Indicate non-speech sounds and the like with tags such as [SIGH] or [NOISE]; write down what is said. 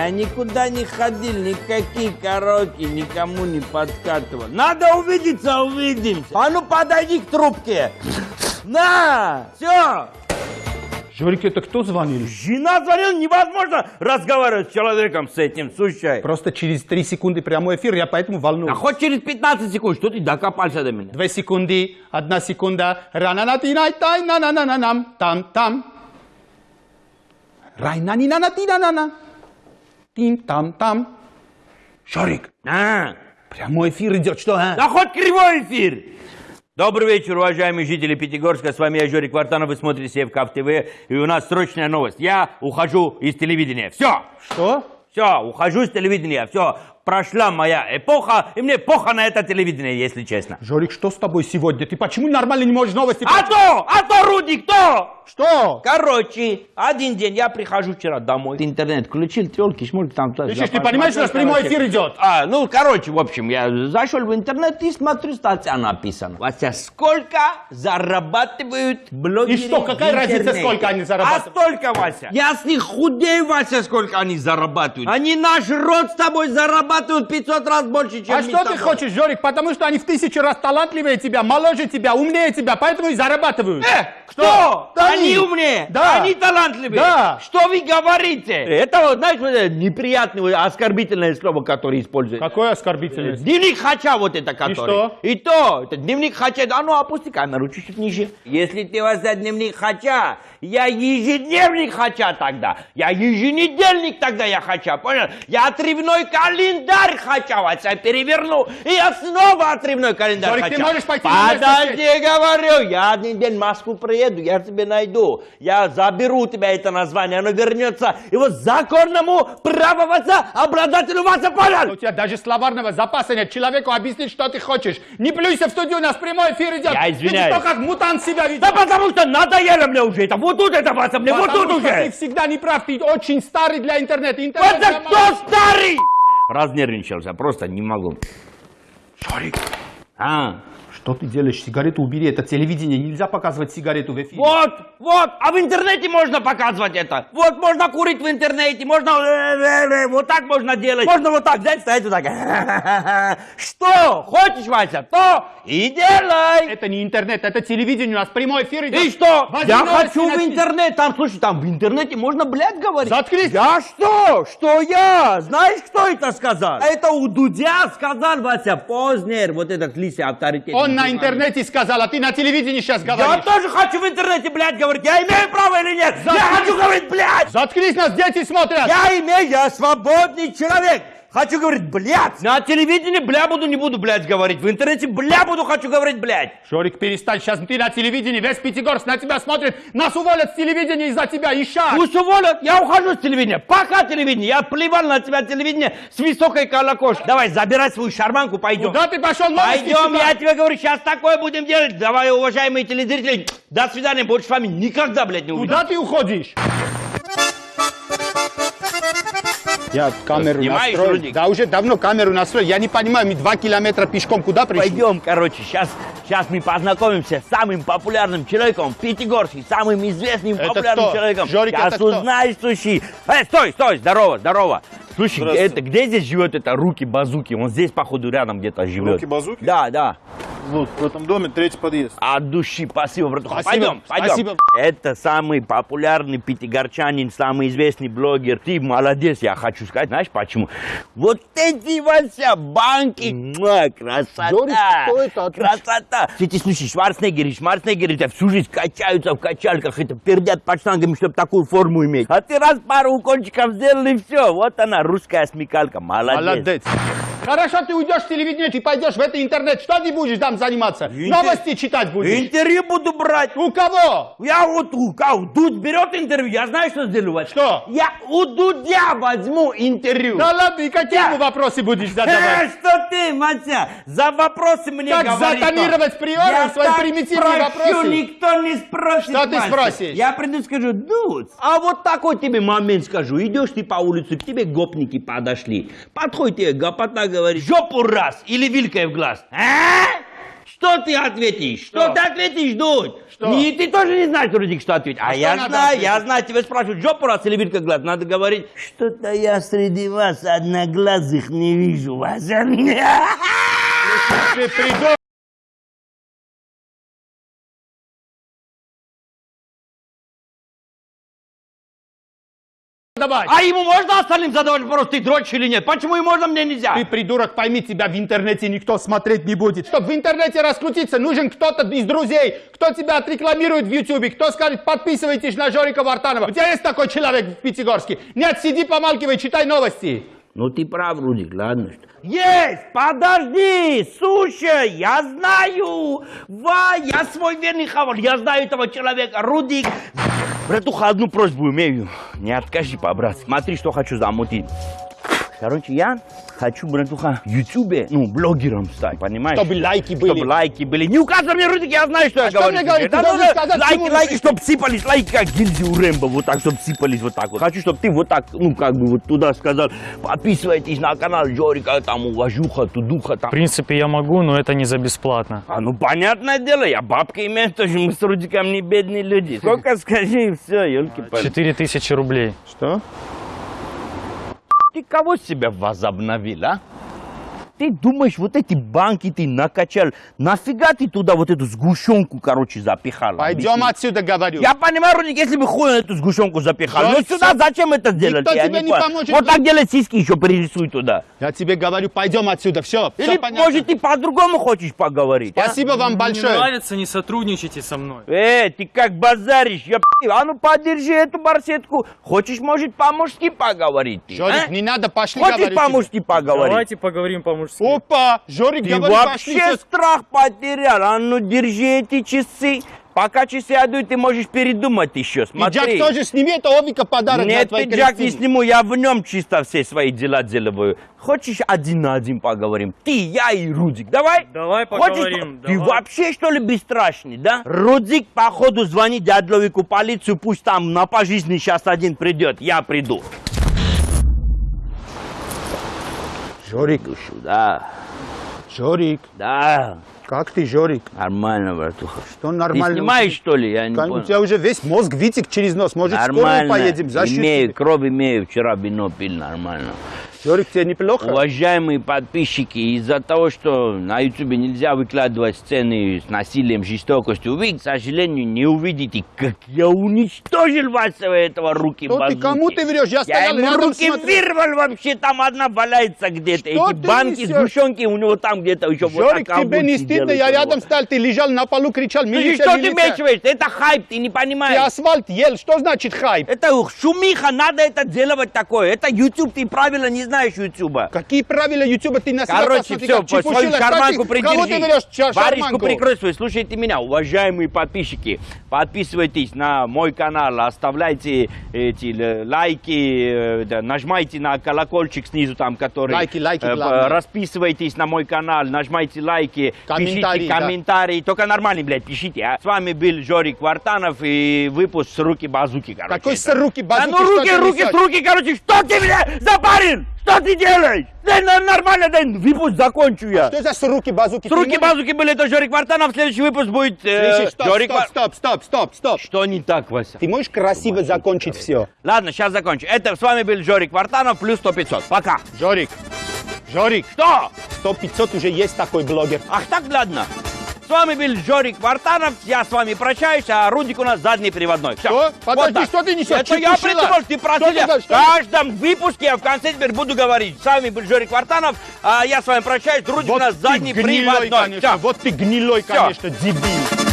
Я никуда не ходил, никакие караоке никому не подкатывал. Надо увидеться, увидимся. А ну подойди к трубке. На, все. Жорик, это кто звонил? Жена звонила, невозможно разговаривать с человеком с этим, слушай. Просто через 3 секунды прямой эфир, я поэтому А волнуюсь. хоть через 15 секунд, что ты докопался до меня? 2 секунды, 1 секунда. Рананатинай тай на на на на нам там там. Райнани на на ти на на на. Тим там там. Жорик, А, прямой эфир идет, что, а? да хоть кривой эфир. Добрый вечер, уважаемые жители Пятигорска. С вами я, Жорик Вартанов. Вы смотрите Севкав ТВ. И у нас срочная новость. Я ухожу из телевидения. Все. Что? Все, ухожу из телевидения. Все, прошла моя эпоха. И мне плохо на это телевидение, если честно. Жорик, что с тобой сегодня? Ты почему нормально не можешь новости А то, а то, Рудик, то! Что? Короче, один день я прихожу вчера домой. Интернет включил, телки, шмурки там. Слышишь, сюда, ты понимаешь, у нас прямой эфир идет? А, ну, короче, в общем, я зашел в интернет и смотрю, статья написана. Вася, сколько зарабатывают блогеры И что, какая разница, сколько они зарабатывают? А столько, Вася. Я с них худею, Вася, сколько они зарабатывают. Они наш род с тобой зарабатывают 500 раз больше, чем А что с ты тобой. хочешь, Жорик? Потому что они в тысячу раз талантливее тебя, моложе тебя, умнее тебя, поэтому и зарабатывают. Э, кто? Да они они. умнее, Да. они талантливые. Да. Что вы говорите? Это, вот, знаешь, вот это неприятное, оскорбительное слово, которое используют. Какое оскорбительное. Дневник Хача вот это который. что? И то, это дневник Хача, а ну опусти камеру чуть-чуть ниже. Если ты возьмешь дневник Хача, я ежедневник Хача тогда. Я еженедельник тогда я Хача, понял? Я отрывной календарь Хача, вот я переверну, и я снова отрывной календарь Жорик, Хача. ты можешь пойти Подожди, говорю, я один день в Москву приеду, я тебе найду. Я заберу у тебя это название, оно вернется его законному праву Вася, обладателю Вася, понял? У тебя даже словарного запаса нет. Человеку объяснить, что ты хочешь. Не плюйся в студию, у нас прямой эфир идет. Я извиняюсь. Ты что, как мутант себя ведешь? Да потому что надоело мне уже это. Вот тут это, Вася, мне вот Потому тут что ты уже. всегда не прав, ты очень старый для интернета. Интернет Это кто старый? Разнервничался, просто не могу. Жорик, А, что ты делаешь? Сигарету убери, это телевидение, нельзя показывать сигарету в эфире. вот, вот, а в интернете можно показывать это. Вот можно курить в интернете, можно [LAUGHS] вот так можно делать. Можно вот так взять, стоять вот так. [LAUGHS] Что? Хочешь, Вася, то и делай. Это не интернет, это телевидение, у нас прямой эфир идет. И что? Возьми Я хочу в интернет. Там, слушай, там в интернете можно, блядь, говорить. Заткнись. Я что? Что я? Знаешь, кто это сказал? Это у Дудя сказал, Вася, Познер, вот этот лисий авторитет. Он на интернете сказал, а ты на телевидении сейчас Я говоришь. тоже хочу в интернете, блядь, говорить. Я имею право или нет? Я Заткнись. хочу говорить, блядь. Заткнись, нас дети смотрят. Я имею, я свободный человек. Хочу говорить, блядь. На телевидении, бля, буду, не буду, блядь, говорить. В интернете, бля, буду, хочу говорить, блядь. Жорик, перестань, сейчас ты на телевидении, весь Пятигорск на тебя смотрит. Нас уволят с телевидения из-за тебя, Ища. Пусть уволят, я ухожу с телевидения. Пока телевидение. Я плевал на тебя телевидение с высокой колокошкой. Давай, забирай свою шарманку, пойдем. Куда ты пошел, Пойдем, я тебе говорю, сейчас такое будем делать. Давай, уважаемые телезрители, до свидания, больше с вами никогда, блядь, не увидимся. Куда ты уходишь? Я камеру Снимаешь, настроил. Рудик? Да, уже давно камеру настроил. Я не понимаю, мы два километра пешком куда пришли? Пойдем, короче, сейчас, сейчас мы познакомимся с самым популярным человеком в Пятигорске, самым известным Это популярным кто? человеком. Жорик, сейчас это кто? узнаешь, слушай. Э, стой, стой, здорово, здорово. Слушай, это, где здесь живет это Руки Базуки? Он здесь, походу, рядом где-то живет. Руки Базуки? Да, да. Вот, в этом доме третий подъезд. От души, спасибо, братуха. Спасибо, Пойдем, пойдем. спасибо. Это самый популярный пятигорчанин, самый известный блогер. Ты молодец, я хочу сказать. Знаешь почему? Вот эти Вася банки, муа, красота. Жорик, что это? Отлично. Красота. Эти, слушай, Шварценеггеры, Шварценеггеры, это всю жизнь качаются в качалках, это пердят под штангами, чтобы такую форму иметь. А ты раз пару укольчиков сделал и все. Вот она, русская смекалка. Молодец. Молодец. Хорошо, ты уйдешь с телевидения, ты пойдешь в это интернет. Что ты будешь там заниматься? Новости читать будешь? Интервью буду брать. У кого? Я вот у кого? Дудь берет интервью, я знаю, что сделаю. Вася. Что? Я у Дудя возьму интервью. Да ладно, и какие ему вопросы будешь [LAUGHS] Э, задавать? что ты, Матя, за вопросы мне Как говоришь. затонировать приором Я свои примитивные спрошу, вопросы? никто не спросит. Что ты Вася. спросишь? Я приду и скажу, Дудь, а вот такой тебе момент скажу. Идешь ты по улице, к тебе гопники подошли. Подходит тебе гопота, говорит, жопу раз или вилкой в глаз. А? Что ты ответишь? Что, Что? ты ответишь, Дудь? Что? Не, ты тоже не знаешь, Рудик, что ответить. А, что я знаю, я ответить? знаю, тебя спрашивают, жопу раз или вид как глаз. Надо говорить, что-то я среди вас одноглазых не вижу вас. Ты придурок. Давай. А ему можно остальным задавать вопрос, ты дрочишь или нет? Почему ему можно, мне нельзя? Ты, придурок, пойми, тебя в интернете никто смотреть не будет. Чтобы в интернете раскрутиться, нужен кто-то из друзей, кто тебя отрекламирует в Ютубе, кто скажет, подписывайтесь на Жорика Вартанова. У тебя есть такой человек в Пятигорске? Нет, сиди, помалкивай, читай новости. Ну ты прав, Рудик, ладно что. Есть! Подожди! Слушай, я знаю! Ва, я свой верный хавар, я знаю этого человека, Рудик. Братуха, одну просьбу имею. Не откажи по-братски. Смотри, что хочу замутить. Короче, я хочу, братуха, в Ютубе, ну, блогером стать, понимаешь? Чтобы лайки были. Чтобы лайки были. Не указывай мне, Рудик, я знаю, что я что говорю. мне говорить? Да ну да, сказать, лайки, лайки, чтобы сыпались, лайки, как гильзы у Рэмбо, вот так, чтобы сыпались вот так вот. Хочу, чтобы ты вот так, ну, как бы вот туда сказал, подписывайтесь на канал Жорика, там, уважуха, тудуха, там. В принципе, я могу, но это не за бесплатно. А ну понятное дело, я бабки имею, тоже мы с Рудиком не бедные люди. Сколько скажи, и все, елки палки 4000 рублей. Что? Ты кого себя возобновил, а? Ты думаешь, вот эти банки ты накачал, нафига ты туда вот эту сгущенку, короче, запихал? Пойдем Объясни. отсюда, говорю. Я понимаю, Рудик, если бы хуй эту сгущенку запихал. Ну сюда зачем это делать? Никто Я тебе не понял. поможет. Вот так делать сиськи еще пририсуй туда. Я тебе говорю, пойдем отсюда, все, Или, может, ты по-другому хочешь поговорить, а? Спасибо вам Не большое. нравится, не сотрудничайте со мной. Э, ты как базаришь, я. А ну подержи эту барсетку. Хочешь, может, по-мужски поговорить ты, Жорик, а? не надо, пошли, Хочешь по-мужски поговорить? Давайте поговорим по-мужски. Опа, Жорик, Ты говорю, пошли. вообще всё. страх потерял. А ну держи эти часы. Пока часы идут, ты можешь передумать еще. Смотри. Пиджак тоже сними, это Овика подарок для Нет, твоей пиджак не сниму, я в нем чисто все свои дела делаю. Хочешь один на один поговорим? Ты, я и Рудик, давай? Давай Хочешь поговорим, по- Ты давай. вообще что ли бесстрашный, да? Рудик, походу, звони дядловику полицию, пусть там на пожизненный сейчас один придет, я приду. Жорик, Иду сюда. Жорик, Да, как ты, Жорик? нормально, братуха. Что Ты нормально? снимаешь, что ли? Я не Кон- У понял. тебя уже весь мозг вытек через нос. Может, Нормально. поедем? За счет имею, кровь имею, вчера вино пил, нормально. Жорик, тебе неплохо? Уважаемые подписчики, из-за того, что на ютубе нельзя выкладывать сцены с насилием, жестокостью, вы, к сожалению, не увидите, как я уничтожил вашего этого руки Что ты, базуки. кому ты врешь? Я Я ему руки смотрел. вырвал вообще, там одна валяется где-то. Эти ты банки, несешь? сгущенки у него там где-то еще вот Жорик, так тебе не стыдно? Я рядом стоял, ты лежал на полу, кричал, Ты милиция, что ты милиция. мечиваешь? Это хайп, ты не Ты понимаешь. асфальт ел, что значит хайп? Это шумиха, надо это делать такое. Это YouTube, ты правильно не знаешь YouTube. Какие правила Ютуба ты на себя Короче, посмотри, все, как свою шарманку придержи. Кого ты берешь ча- Варежку шарманку? прикрой свою. Слушайте меня, уважаемые подписчики. Подписывайтесь на мой канал, оставляйте эти лайки, э, да, нажимайте на колокольчик снизу там, который... Лайки, лайки э, главное. Расписывайтесь на мой канал, нажимайте лайки, Комментарии, пишите да. комментарии. Только нормальные, блядь, пишите. А? С вами был Жорик Вартанов и выпуск с руки базуки, короче. Какой с руки Да ну руки, руки, с руки, короче, что ты, бля, запарил? Что ты делаешь? Да нормально, да, выпуск закончу я. Что за с руки базуки? С руки Ты базуки были, это Жорик Вартанов, следующий выпуск будет... э, Слышишь, стоп, Жорик стоп, стоп, стоп, стоп, стоп. Что не так, Вася? Ты можешь красиво закончить все? Ладно, сейчас закончу. Это с вами был Жорик Вартанов, плюс 100 500. Пока. Жорик, Жорик, Что? 100-500 уже есть такой блогер. Ах так, ладно. С вами был Жорик Вартанов, я с вами прощаюсь, а Рудик у нас задний приводной. Всё. Что? Подожди, так. что ты несешь? Это я Чепушила. придумал, ты просил. Я. В каждом выпуске я в конце теперь буду говорить. С вами был Жорик Вартанов, а я с вами прощаюсь, Рудик у нас задний гнилой, приводной. конечно, Всё. вот ты гнилой, конечно, дебил.